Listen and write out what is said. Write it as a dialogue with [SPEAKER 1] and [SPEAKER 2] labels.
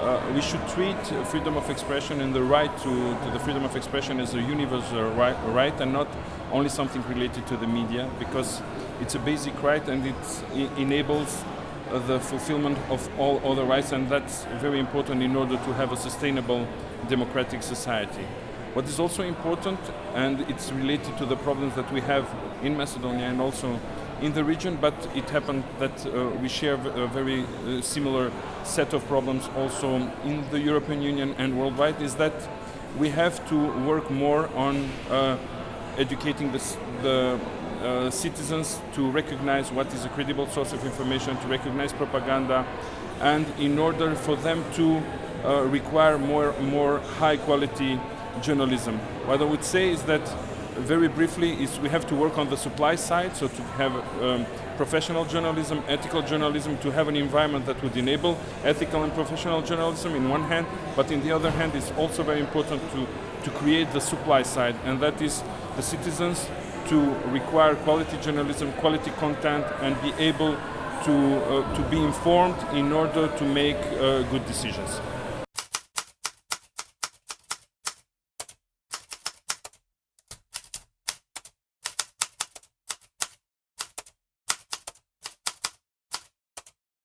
[SPEAKER 1] uh, we should treat freedom of expression and the right to, to the freedom of expression as a universal right, right, and not only something related to the media because it's a basic right and it enables uh, the fulfillment of all other rights and that's very important in order to have a sustainable democratic society. What is also important, and it's related to the problems that we have in Macedonia and also in the region, but it happened that uh, we share a very uh, similar set of problems also in the European Union and worldwide, is that we have to work more on uh, educating the, the uh, citizens to recognize what is a credible source of information, to recognize propaganda, and in order for them to uh, require more, more high quality journalism. What I would say is that very briefly is we have to work on the supply side, so to have um, professional journalism, ethical journalism, to have an environment that would enable ethical and professional journalism in one hand, but in the other hand it's also very important to, to create the supply side, and that is the citizens to require quality journalism, quality content, and be able to, uh, to be informed in order to make uh, good decisions.